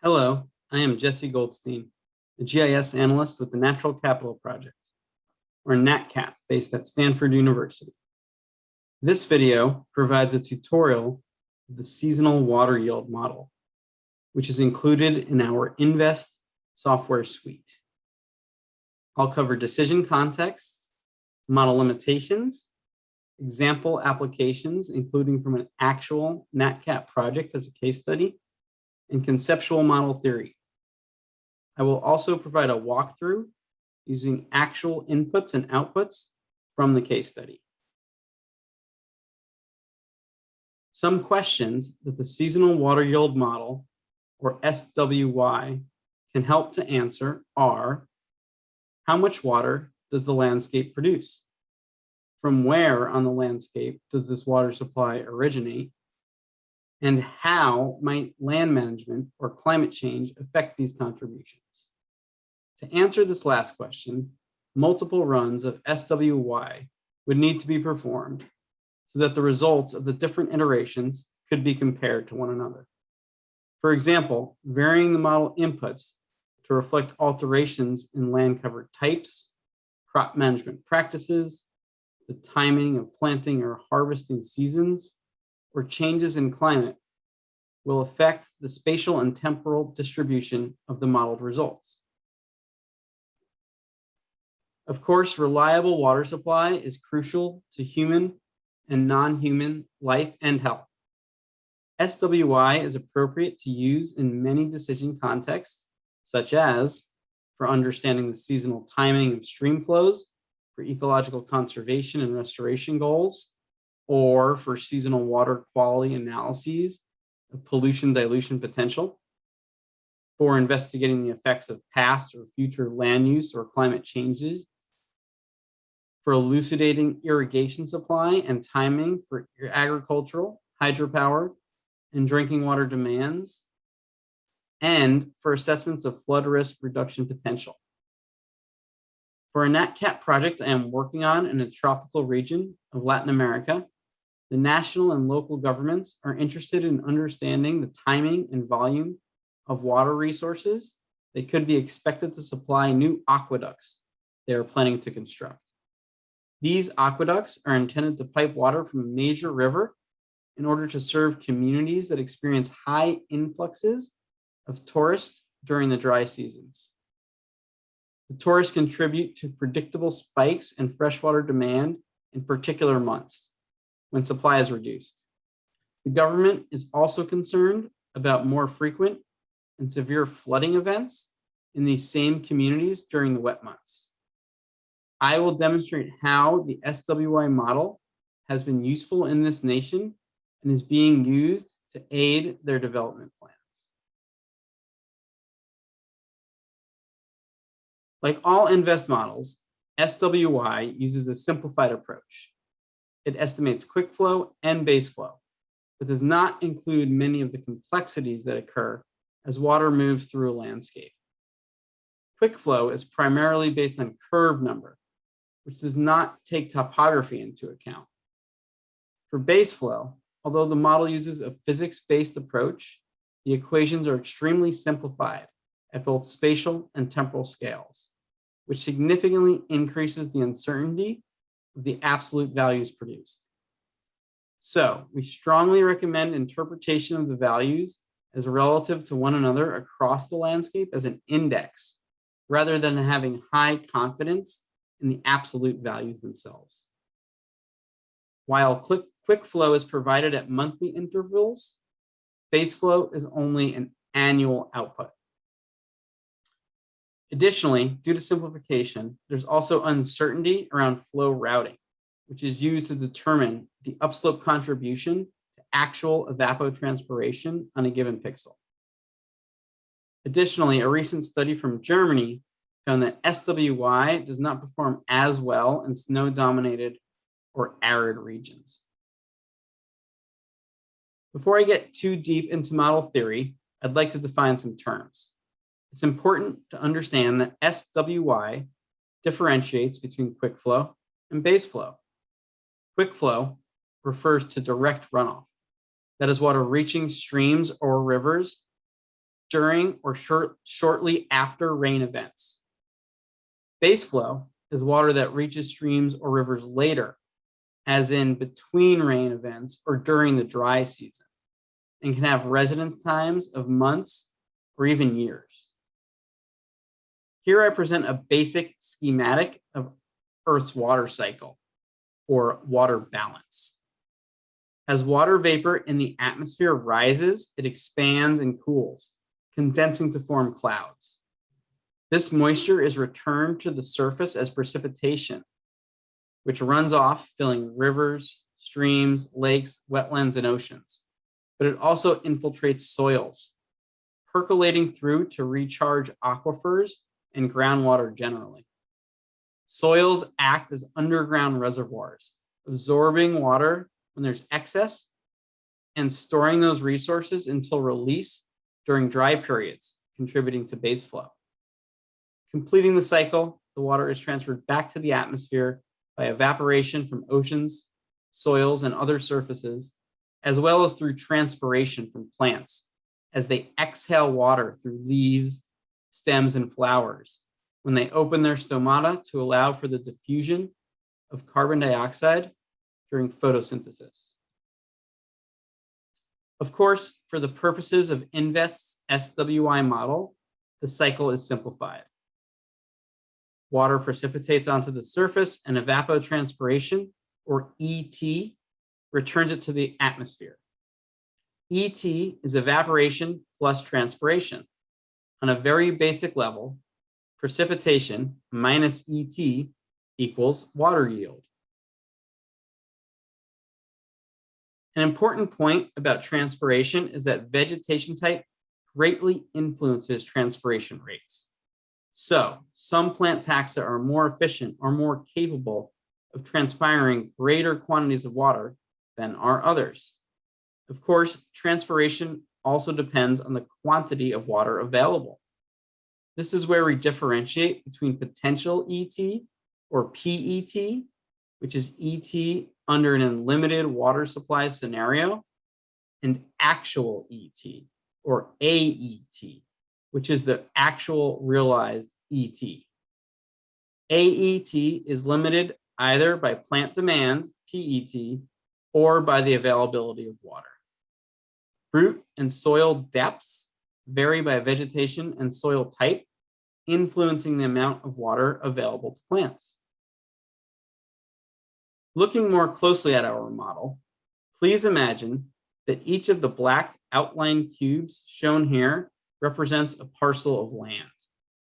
Hello, I am Jesse Goldstein, a GIS analyst with the Natural Capital Project, or NatCap, based at Stanford University. This video provides a tutorial of the seasonal water yield model, which is included in our InVEST software suite. I'll cover decision contexts, model limitations, example applications, including from an actual NatCap project as a case study, and conceptual model theory. I will also provide a walkthrough using actual inputs and outputs from the case study. Some questions that the seasonal water yield model, or SWY, can help to answer are, how much water does the landscape produce? From where on the landscape does this water supply originate? And how might land management or climate change affect these contributions? To answer this last question, multiple runs of SWY would need to be performed so that the results of the different iterations could be compared to one another. For example, varying the model inputs to reflect alterations in land cover types, crop management practices, the timing of planting or harvesting seasons, or changes in climate will affect the spatial and temporal distribution of the modeled results. Of course, reliable water supply is crucial to human and non-human life and health. SWY is appropriate to use in many decision contexts, such as for understanding the seasonal timing of stream flows, for ecological conservation and restoration goals, or for seasonal water quality analyses of pollution dilution potential, for investigating the effects of past or future land use or climate changes, for elucidating irrigation supply and timing for agricultural, hydropower, and drinking water demands, and for assessments of flood risk reduction potential. For a NatCap project I am working on in a tropical region of Latin America, the national and local governments are interested in understanding the timing and volume of water resources they could be expected to supply new aqueducts they are planning to construct. These aqueducts are intended to pipe water from a major river in order to serve communities that experience high influxes of tourists during the dry seasons. The tourists contribute to predictable spikes in freshwater demand in particular months when supply is reduced. The government is also concerned about more frequent and severe flooding events in these same communities during the wet months. I will demonstrate how the SWY model has been useful in this nation and is being used to aid their development plans. Like all InVEST models, SWY uses a simplified approach. It estimates quick flow and base flow, but does not include many of the complexities that occur as water moves through a landscape. Quick flow is primarily based on curve number, which does not take topography into account. For base flow, although the model uses a physics-based approach, the equations are extremely simplified at both spatial and temporal scales, which significantly increases the uncertainty the absolute values produced. So we strongly recommend interpretation of the values as relative to one another across the landscape as an index, rather than having high confidence in the absolute values themselves. While quick, quick flow is provided at monthly intervals, base flow is only an annual output. Additionally, due to simplification, there's also uncertainty around flow routing, which is used to determine the upslope contribution to actual evapotranspiration on a given pixel. Additionally, a recent study from Germany found that SWY does not perform as well in snow-dominated or arid regions. Before I get too deep into model theory, I'd like to define some terms. It's important to understand that SWY differentiates between quick flow and base flow. Quick flow refers to direct runoff. That is water reaching streams or rivers during, or short, shortly after rain events. Base flow is water that reaches streams or rivers later, as in between rain events or during the dry season, and can have residence times of months or even years. Here I present a basic schematic of Earth's water cycle or water balance. As water vapor in the atmosphere rises, it expands and cools, condensing to form clouds. This moisture is returned to the surface as precipitation, which runs off, filling rivers, streams, lakes, wetlands, and oceans. But it also infiltrates soils, percolating through to recharge aquifers and groundwater generally. Soils act as underground reservoirs, absorbing water when there's excess and storing those resources until release during dry periods, contributing to base flow. Completing the cycle, the water is transferred back to the atmosphere by evaporation from oceans, soils, and other surfaces, as well as through transpiration from plants as they exhale water through leaves, stems, and flowers when they open their stomata to allow for the diffusion of carbon dioxide during photosynthesis. Of course, for the purposes of InVEST's SWY model, the cycle is simplified. Water precipitates onto the surface and evapotranspiration, or ET, returns it to the atmosphere. ET is evaporation plus transpiration. On a very basic level, precipitation minus ET equals water yield. An important point about transpiration is that vegetation type greatly influences transpiration rates. So some plant taxa are more efficient or more capable of transpiring greater quantities of water than are others. Of course, transpiration also depends on the quantity of water available. This is where we differentiate between potential ET or PET, which is ET under an unlimited water supply scenario, and actual ET or AET, which is the actual realized ET. AET is limited either by plant demand, PET, or by the availability of water. Root and soil depths vary by vegetation and soil type, influencing the amount of water available to plants. Looking more closely at our model, please imagine that each of the black outline cubes shown here represents a parcel of land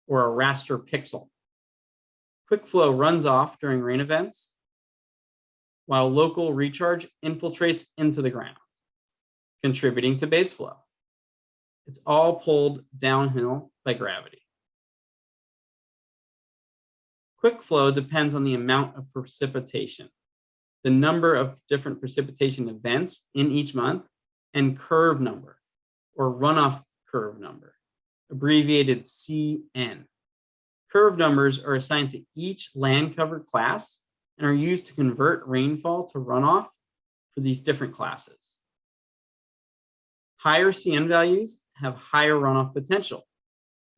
or a raster pixel. Quick flow runs off during rain events, while local recharge infiltrates into the ground, contributing to base flow. It's all pulled downhill by gravity. Quick flow depends on the amount of precipitation, the number of different precipitation events in each month, and curve number or runoff curve number, abbreviated CN. Curve numbers are assigned to each land cover class and are used to convert rainfall to runoff for these different classes. Higher CN values have higher runoff potential.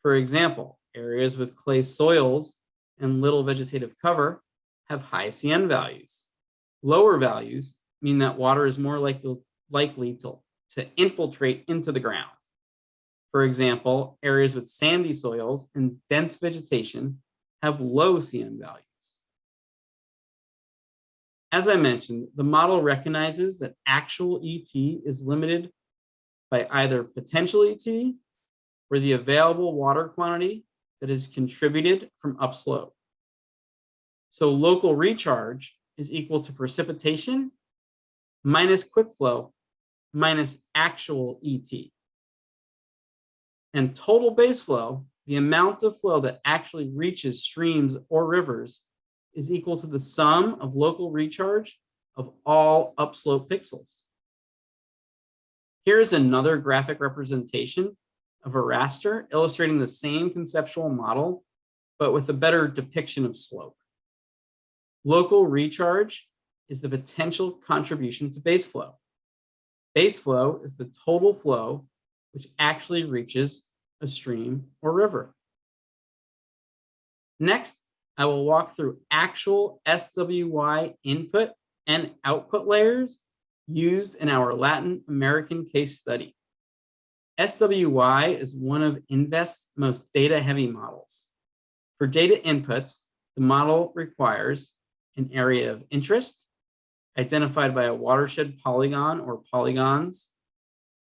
For example, areas with clay soils and little vegetative cover have high CN values. Lower values mean that water is more likely, likely to, to infiltrate into the ground. For example, areas with sandy soils and dense vegetation have low CN values. As I mentioned, the model recognizes that actual ET is limited by either potential ET or the available water quantity that is contributed from upslope. So local recharge is equal to precipitation minus quick flow minus actual ET. And total base flow, the amount of flow that actually reaches streams or rivers is equal to the sum of local recharge of all upslope pixels. Here's another graphic representation of a raster illustrating the same conceptual model, but with a better depiction of slope. Local recharge is the potential contribution to base flow. Base flow is the total flow which actually reaches a stream, or river. Next, I will walk through actual SWY input and output layers used in our Latin American case study. SWY is one of InVEST's most data-heavy models. For data inputs, the model requires an area of interest, identified by a watershed polygon or polygons,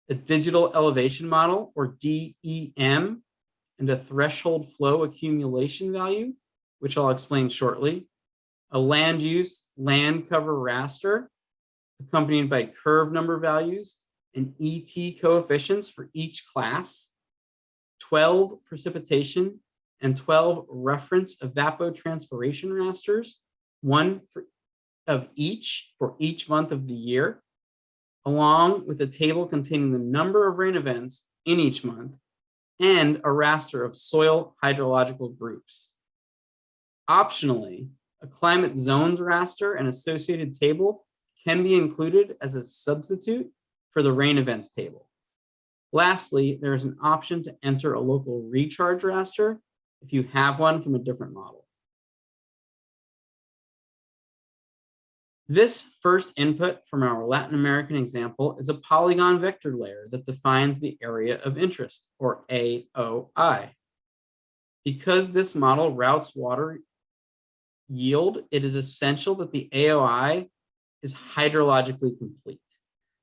a digital elevation model or DEM, and a threshold flow accumulation value, which I'll explain shortly, a land use land cover raster, accompanied by curve number values and ET coefficients for each class, 12 precipitation and 12 reference evapotranspiration rasters, one for, of each for each month of the year, along with a table containing the number of rain events in each month and a raster of soil hydrological groups. Optionally, a climate zones raster and associated table can be included as a substitute for the rain events table. Lastly, there is an option to enter a local recharge raster if you have one from a different model. This first input from our Latin American example is a polygon vector layer that defines the area of interest, or AOI. Because this model routes water yield, it is essential that the AOI is hydrologically complete.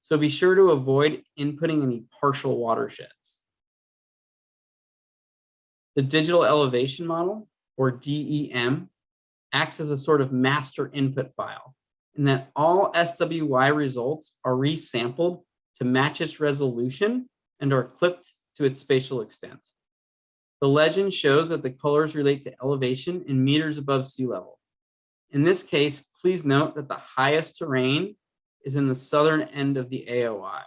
So be sure to avoid inputting any partial watersheds. The digital elevation model, or DEM, acts as a sort of master input file in that all SWY results are resampled to match its resolution and are clipped to its spatial extent. The legend shows that the colors relate to elevation in meters above sea level. In this case, please note that the highest terrain is in the southern end of the AOI.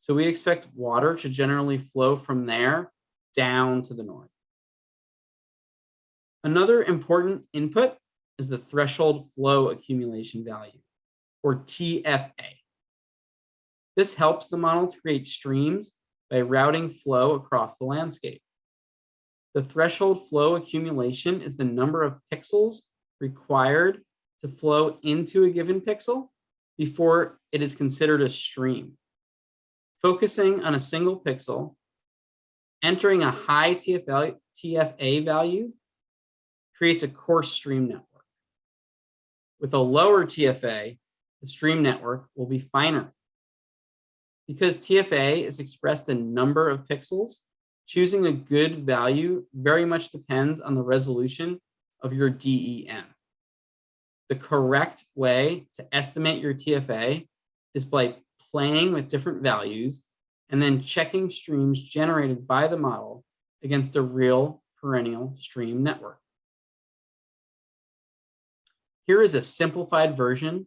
So we expect water to generally flow from there down to the north. Another important input is the threshold flow accumulation value, or TFA. This helps the model to create streams by routing flow across the landscape. The threshold flow accumulation is the number of pixels required to flow into a given pixel before it is considered a stream. Focusing on a single pixel, entering a high TFA, TFA value creates a coarse stream network. With a lower TFA, the stream network will be finer. Because TFA is expressed in number of pixels, choosing a good value very much depends on the resolution of your DEM. The correct way to estimate your TFA is by playing with different values and then checking streams generated by the model against a real perennial stream network. Here is a simplified version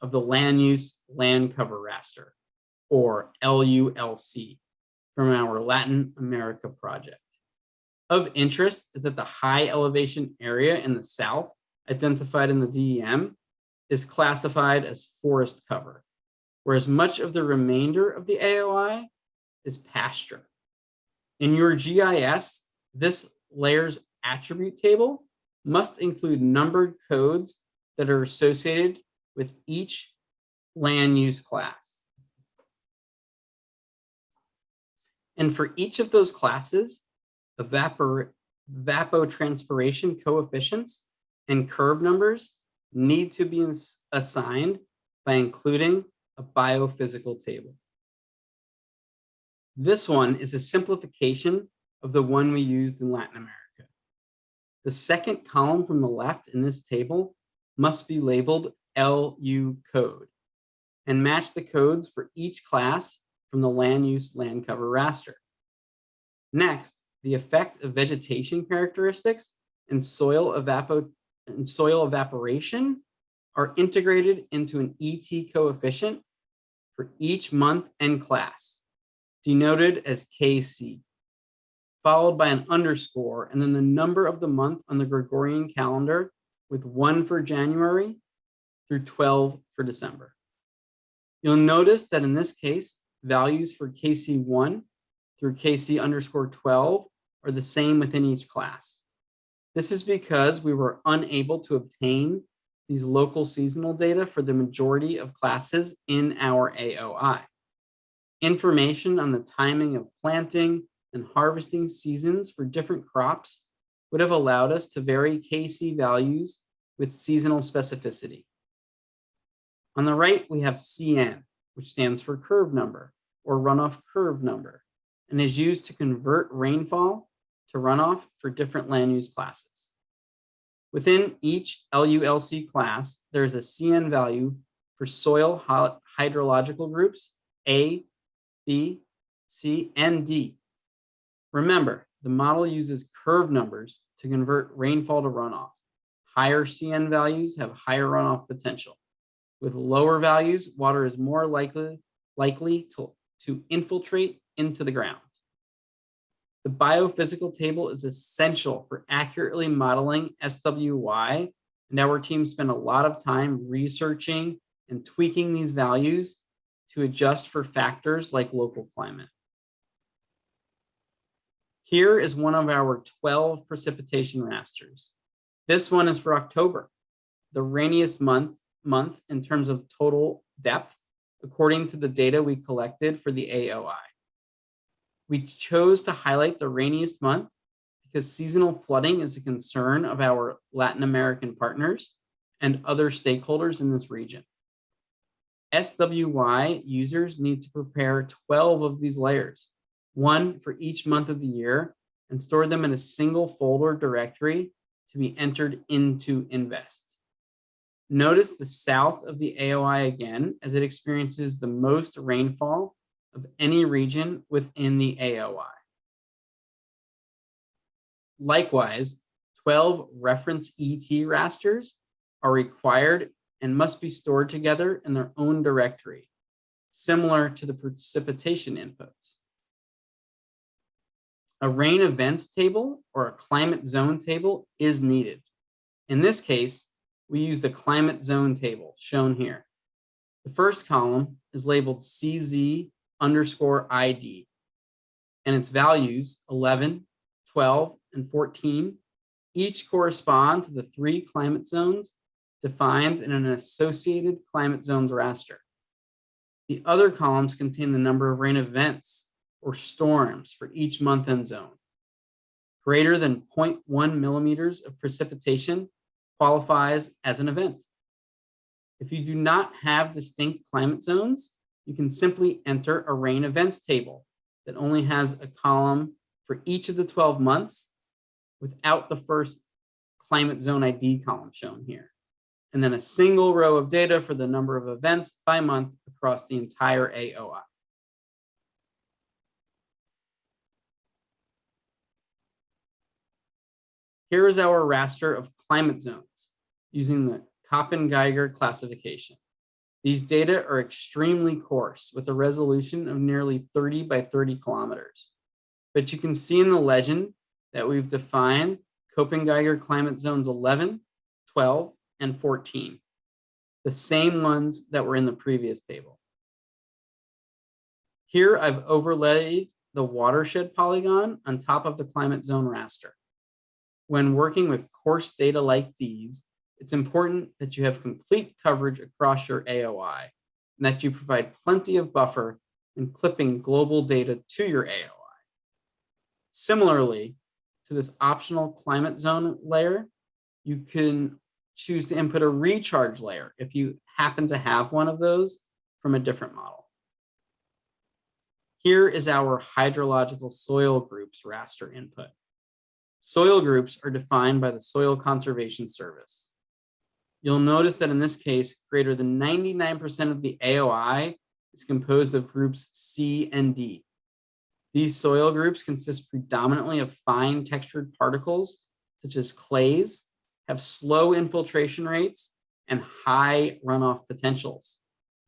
of the land use land cover raster, or LULC, from our Latin America project. Of interest is that the high elevation area in the south, identified in the DEM, is classified as forest cover, whereas much of the remainder of the AOI is pasture. In your GIS, this layer's attribute table must include numbered codes that are associated with each land use class. And for each of those classes, evapor evapotranspiration coefficients and curve numbers need to be assigned by including a biophysical table. This one is a simplification of the one we used in Latin America. The second column from the left in this table must be labeled LU code and match the codes for each class from the land use land cover raster. Next, the effect of vegetation characteristics and soil, evapo and soil evaporation are integrated into an ET coefficient for each month and class, denoted as KC, followed by an underscore and then the number of the month on the Gregorian calendar with one for January through 12 for December. You'll notice that in this case, values for KC1 through KC underscore 12 are the same within each class. This is because we were unable to obtain these local seasonal data for the majority of classes in our AOI. Information on the timing of planting and harvesting seasons for different crops would have allowed us to vary KC values with seasonal specificity. On the right, we have CN, which stands for curve number or runoff curve number, and is used to convert rainfall to runoff for different land use classes. Within each LULC class, there is a CN value for soil hydrological groups A, B, C, and D. Remember, the model uses curve numbers to convert rainfall to runoff. Higher CN values have higher runoff potential. With lower values, water is more likely, likely to, to infiltrate into the ground. The biophysical table is essential for accurately modeling SWY, and our team spent a lot of time researching and tweaking these values to adjust for factors like local climate. Here is one of our 12 precipitation rasters. This one is for October, the rainiest month, month in terms of total depth, according to the data we collected for the AOI. We chose to highlight the rainiest month because seasonal flooding is a concern of our Latin American partners and other stakeholders in this region. SWY users need to prepare 12 of these layers, one for each month of the year, and store them in a single folder directory to be entered into InVEST. Notice the south of the AOI again, as it experiences the most rainfall of any region within the AOI. Likewise, 12 reference ET rasters are required and must be stored together in their own directory, similar to the precipitation inputs. A rain events table or a climate zone table is needed. In this case, we use the climate zone table shown here. The first column is labeled CZ underscore ID and its values 11, 12, and 14 each correspond to the three climate zones defined in an associated climate zones raster. The other columns contain the number of rain events or storms for each month and zone. Greater than 0.1 millimeters of precipitation qualifies as an event. If you do not have distinct climate zones, you can simply enter a rain events table that only has a column for each of the 12 months without the first climate zone ID column shown here. And then a single row of data for the number of events by month across the entire AOI. Here is our raster of climate zones using the Köppen-Geiger classification. These data are extremely coarse with a resolution of nearly 30 by 30 kilometers. But you can see in the legend that we've defined Köppen-Geiger climate zones 11, 12, and 14, the same ones that were in the previous table. Here I've overlaid the watershed polygon on top of the climate zone raster. When working with coarse data like these, it's important that you have complete coverage across your AOI and that you provide plenty of buffer in clipping global data to your AOI. Similarly to this optional climate zone layer, you can choose to input a recharge layer if you happen to have one of those from a different model. Here is our hydrological soil groups raster input. Soil groups are defined by the Soil Conservation Service. You'll notice that in this case, greater than 99% of the AOI is composed of groups C and D. These soil groups consist predominantly of fine textured particles, such as clays, have slow infiltration rates and high runoff potentials,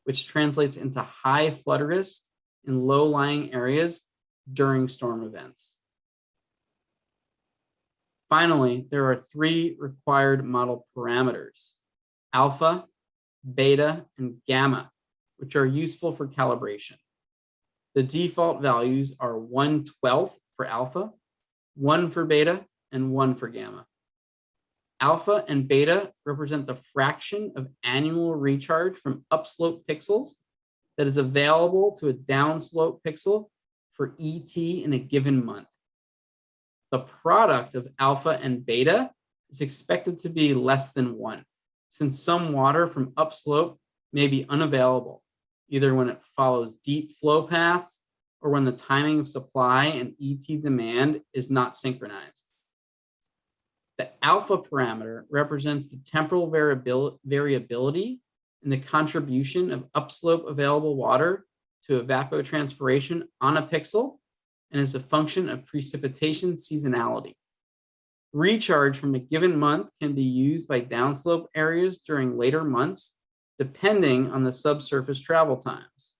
which translates into high flood risk in low-lying areas during storm events. Finally, there are three required model parameters alpha, beta, and gamma, which are useful for calibration. The default values are 1 12th for alpha, one for beta and one for gamma. Alpha and beta represent the fraction of annual recharge from upslope pixels that is available to a downslope pixel for ET in a given month. The product of alpha and beta is expected to be less than one, since some water from upslope may be unavailable, either when it follows deep flow paths or when the timing of supply and ET demand is not synchronized. The alpha parameter represents the temporal variability and the contribution of upslope available water to evapotranspiration on a pixel and is a function of precipitation seasonality. Recharge from a given month can be used by downslope areas during later months, depending on the subsurface travel times.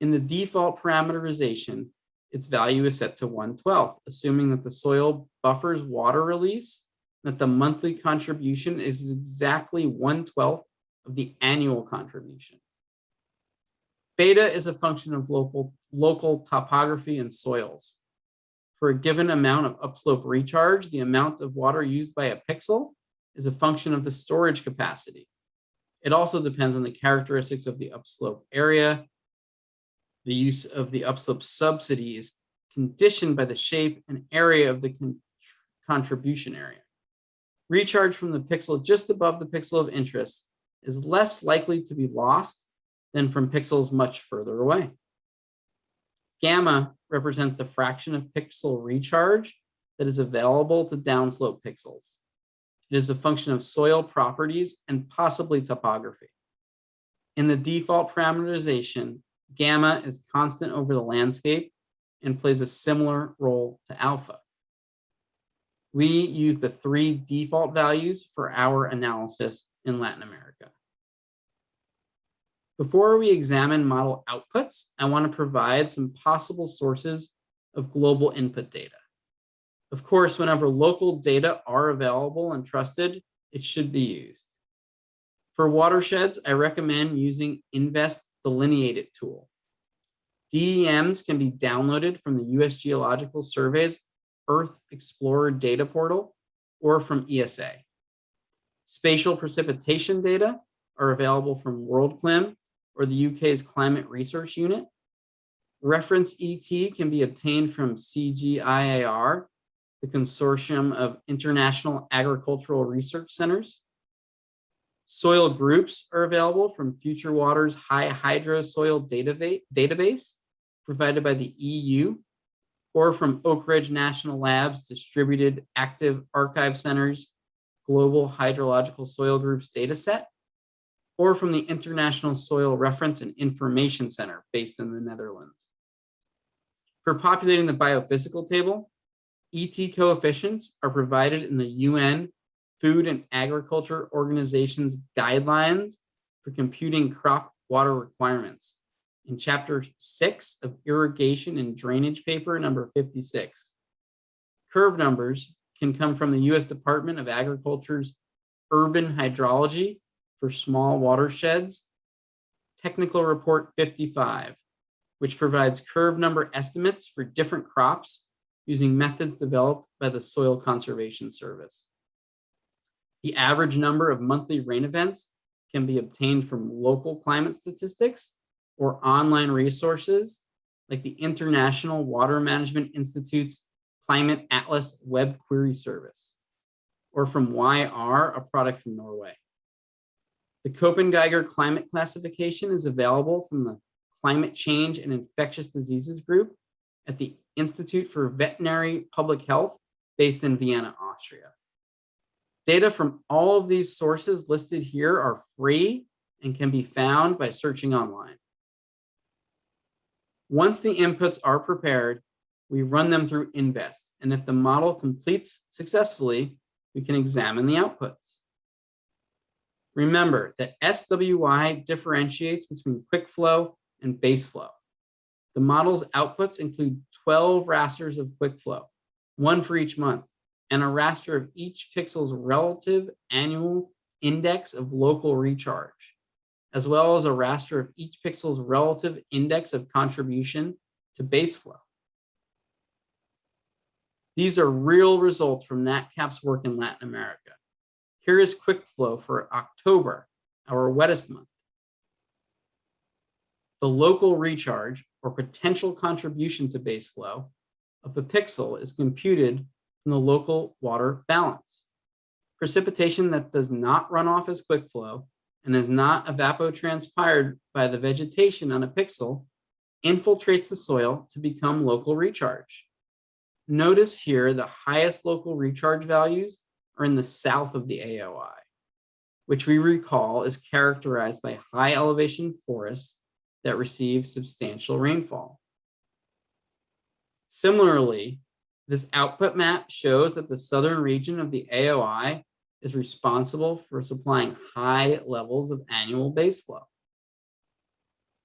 In the default parameterization, its value is set to 1 12th, assuming that the soil buffers water release, that the monthly contribution is exactly 1 12th of the annual contribution. Beta is a function of local, local topography and soils. For a given amount of upslope recharge, the amount of water used by a pixel is a function of the storage capacity. It also depends on the characteristics of the upslope area. The use of the upslope subsidy is conditioned by the shape and area of the con contribution area. Recharge from the pixel just above the pixel of interest is less likely to be lost than from pixels much further away. Gamma represents the fraction of pixel recharge that is available to downslope pixels. It is a function of soil properties and possibly topography. In the default parameterization, gamma is constant over the landscape and plays a similar role to alpha. We use the three default values for our analysis in Latin America. Before we examine model outputs, I want to provide some possible sources of global input data. Of course, whenever local data are available and trusted, it should be used. For watersheds, I recommend using InVEST DelineateIt tool. DEMs can be downloaded from the U.S. Geological Survey's Earth Explorer data portal or from ESA. Spatial precipitation data are available from WorldClim or the UK's Climate Research Unit. Reference ET can be obtained from CGIAR, the Consortium of International Agricultural Research Centers. Soil groups are available from Future Waters HiHydroSoil Database provided by the EU or from Oak Ridge National Labs Distributed Active Archive Centers Global Hydrological Soil Groups dataset or from the International Soil Reference and Information Center based in the Netherlands. For populating the biophysical table, ET coefficients are provided in the UN Food and Agriculture Organization's guidelines for computing crop water requirements in chapter six of irrigation and drainage paper number 56. Curve numbers can come from the US Department of Agriculture's urban hydrology for small watersheds, technical report 55, which provides curve number estimates for different crops using methods developed by the Soil Conservation Service. The average number of monthly rain events can be obtained from local climate statistics or online resources like the International Water Management Institute's Climate Atlas web query service, or from YR, a product from Norway. The Köppen-Geiger climate classification is available from the Climate Change and Infectious Diseases Group at the Institute for Veterinary Public Health based in Vienna, Austria. Data from all of these sources listed here are free and can be found by searching online. Once the inputs are prepared, we run them through InVEST, and if the model completes successfully, we can examine the outputs. Remember that SWY differentiates between quick flow and base flow. The model's outputs include 12 rasters of quick flow, one for each month, and a raster of each pixel's relative annual index of local recharge, as well as a raster of each pixel's relative index of contribution to base flow. These are real results from NatCap's work in Latin America. Here is quick flow for October, our wettest month. The local recharge or potential contribution to base flow of the pixel is computed from the local water balance. Precipitation that does not run off as quick flow and is not evapotranspired by the vegetation on a pixel infiltrates the soil to become local recharge. Notice here the highest local recharge values are in the south of the AOI, which we recall is characterized by high elevation forests that receive substantial rainfall. Similarly, this output map shows that the southern region of the AOI is responsible for supplying high levels of annual base flow.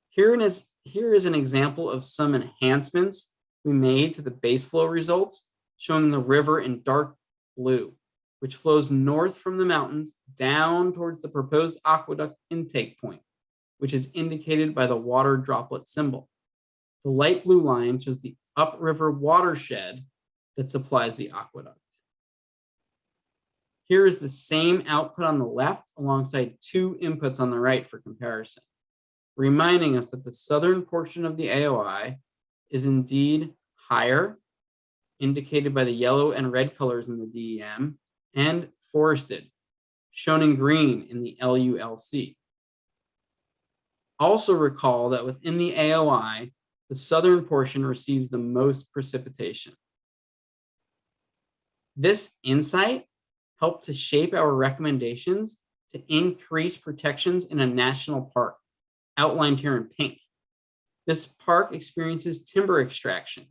Here is, here is an example of some enhancements we made to the base flow results, showing the river in dark blue, which flows north from the mountains down towards the proposed aqueduct intake point, which is indicated by the water droplet symbol. The light blue line shows the upriver watershed that supplies the aqueduct. Here is the same output on the left alongside two inputs on the right for comparison, reminding us that the southern portion of the AOI is indeed higher, indicated by the yellow and red colors in the DEM, and forested, shown in green in the LULC. Also recall that within the AOI, the southern portion receives the most precipitation. This insight helped to shape our recommendations to increase protections in a national park, outlined here in pink. This park experiences timber extraction.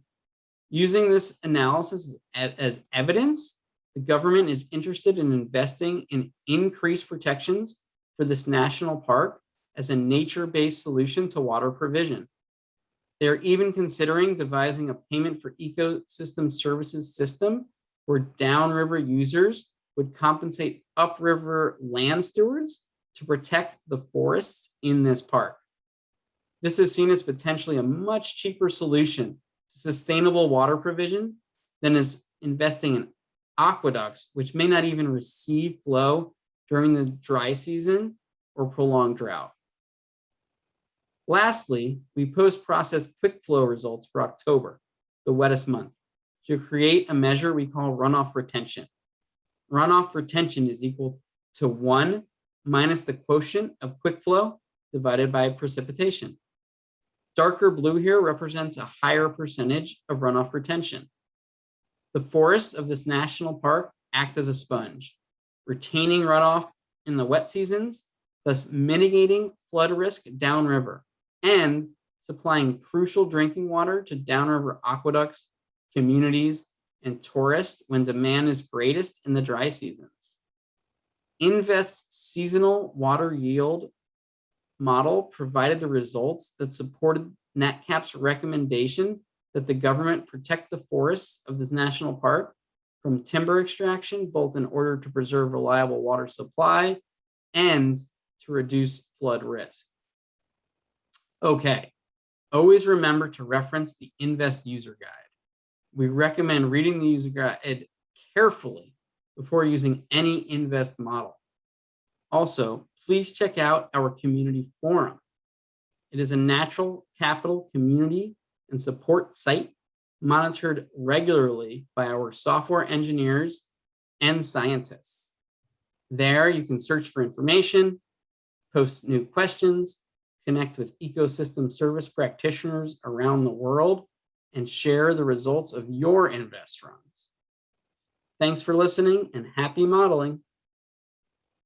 Using this analysis as evidence, the government is interested in investing in increased protections for this national park as a nature-based solution to water provision. They're even considering devising a payment for ecosystem services system where downriver users would compensate upriver land stewards to protect the forests in this park. This is seen as potentially a much cheaper solution to sustainable water provision than is investing in aqueducts, which may not even receive flow during the dry season or prolonged drought. Lastly, we post-processed quick flow results for October, the wettest month, to create a measure we call runoff retention. Runoff retention is equal to one minus the quotient of quick flow divided by precipitation. Darker blue here represents a higher percentage of runoff retention. The forests of this national park act as a sponge, retaining runoff in the wet seasons, thus mitigating flood risk downriver and supplying crucial drinking water to downriver aqueducts, communities, and tourists when demand is greatest in the dry seasons. InVEST's seasonal water yield model provided the results that supported NatCap's recommendation that the government protect the forests of this national park from timber extraction, both in order to preserve reliable water supply and to reduce flood risk. Okay, always remember to reference the InVEST user guide. We recommend reading the user guide carefully before using any InVEST model. Also, please check out our community forum. It is a natural capital community and support site monitored regularly by our software engineers and scientists. There you can search for information, post new questions, connect with ecosystem service practitioners around the world, and share the results of your InVEST runs. Thanks for listening and happy modeling.